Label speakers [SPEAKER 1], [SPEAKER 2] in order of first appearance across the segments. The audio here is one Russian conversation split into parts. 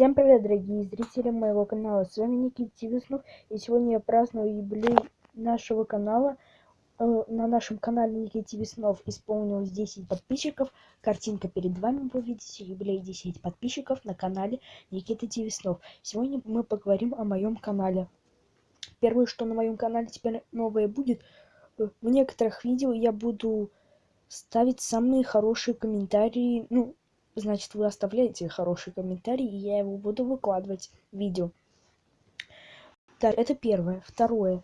[SPEAKER 1] Всем привет, дорогие зрители моего канала. С вами Никита Тивиснов. И сегодня я праздную юбилей нашего канала. Э, на нашем канале Никита Тивиснов исполнилось 10 подписчиков. Картинка перед вами, вы видите, юбилей 10 подписчиков на канале Никита Тивиснов. Сегодня мы поговорим о моем канале. Первое, что на моем канале теперь новое будет, э, в некоторых видео я буду ставить самые хорошие комментарии, ну, значит вы оставляете хороший комментарий и я его буду выкладывать в видео. Так это первое. Второе.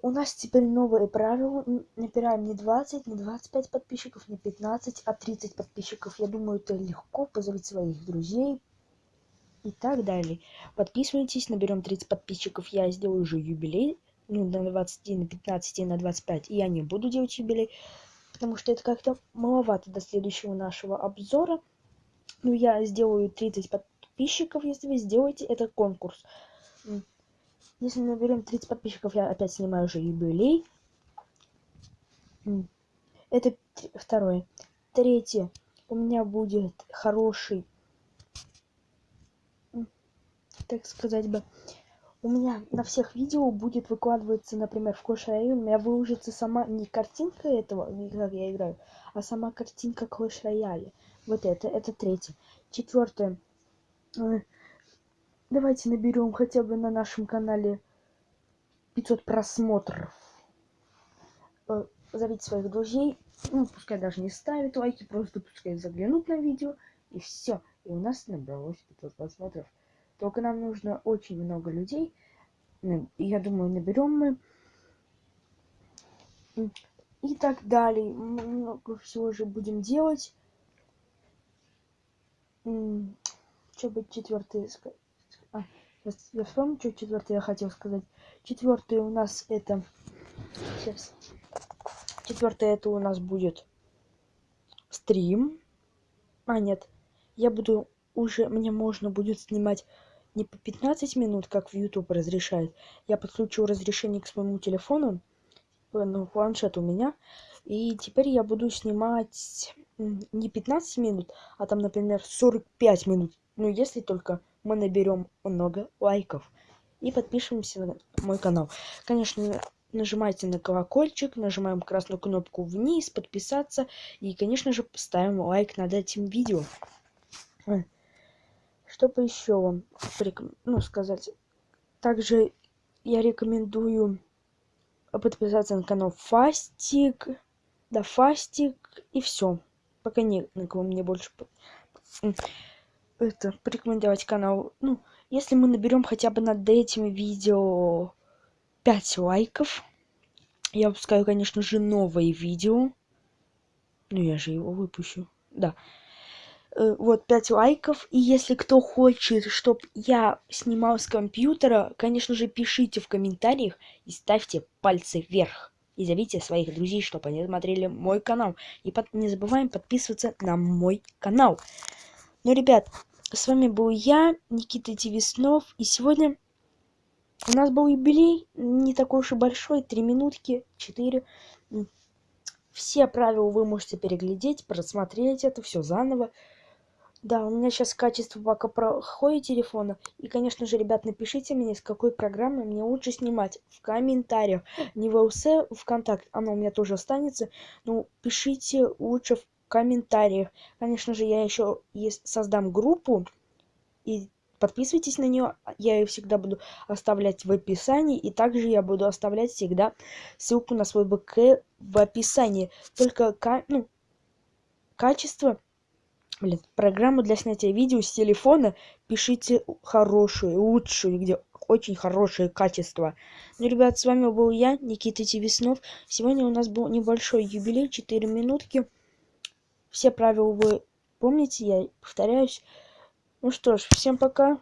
[SPEAKER 1] У нас теперь новые правила. Набираем не 20 не 25 подписчиков не 15 а 30 подписчиков. Я думаю это легко позвать своих друзей и так далее. Подписывайтесь наберем 30 подписчиков. Я сделаю уже юбилей. Ну на 20 на 15 на 25 я не буду делать юбилей потому что это как-то маловато до следующего нашего обзора. Ну, я сделаю 30 подписчиков, если вы сделаете это конкурс. Если наберем 30 подписчиков, я опять снимаю уже юбилей. Это второе. Третье. У меня будет хороший, так сказать бы, у меня на всех видео будет выкладываться, например, в Clash Royale, у меня выложится сама не картинка этого, как я играю, а сама картинка Clash Royale. Вот это, это третье. Четвертое. Давайте наберем хотя бы на нашем канале 500 просмотров. Э, зовите своих друзей, ну, пускай даже не ставят лайки, просто пускай заглянут на видео, и все. И у нас набралось 500 просмотров. Только нам нужно очень много людей. Ну, я думаю, наберем мы. И так далее. Много всего же будем делать. Что бы четвертый а, я вспомню, что четвертый я хотел сказать. Четвертый у нас это... Сейчас. Четвертый это у нас будет стрим. А, нет. Я буду уже... Мне можно будет снимать не по 15 минут, как в YouTube разрешает. Я подключу разрешение к своему телефону, ну, планшет у меня. И теперь я буду снимать не 15 минут, а там, например, 45 минут. Ну, если только мы наберем много лайков. И подпишемся на мой канал. Конечно, нажимайте на колокольчик, нажимаем красную кнопку вниз, подписаться. И, конечно же, ставим лайк над этим видео чтобы еще вам ну, сказать. Также я рекомендую подписаться на канал Фастик. Да, Фастик и все. Пока не на кого мне больше это порекомендовать канал. Ну, если мы наберем хотя бы над этим видео 5 лайков, я выпускаю, конечно же, новое видео. Ну, я же его выпущу. Да. Э, вот 5 лайков. И если кто хочет, чтобы я снимал с компьютера, конечно же, пишите в комментариях и ставьте пальцы вверх. И зовите своих друзей, чтобы они смотрели мой канал. И под... не забываем подписываться на мой канал. Ну, ребят, с вами был я, Никита Тивиснов. И сегодня у нас был юбилей. Не такой уж и большой. Три минутки, четыре. Все правила вы можете переглядеть, просмотреть это все заново. Да, у меня сейчас качество пока проходит телефона. И, конечно же, ребят, напишите мне, с какой программы мне лучше снимать в комментариях. Не в ЛС, ВКонтакте, оно у меня тоже останется. Но пишите лучше в комментариях. Конечно же, я еще создам группу. И подписывайтесь на нее. Я ее всегда буду оставлять в описании. И также я буду оставлять всегда ссылку на свой БК в описании. Только ну, качество блин программу для снятия видео с телефона пишите хорошую лучшую где очень хорошее качество. Ну ребят с вами был я никита тивиснов сегодня у нас был небольшой юбилей 4 минутки. Все правила вы помните я повторяюсь. Ну что ж всем пока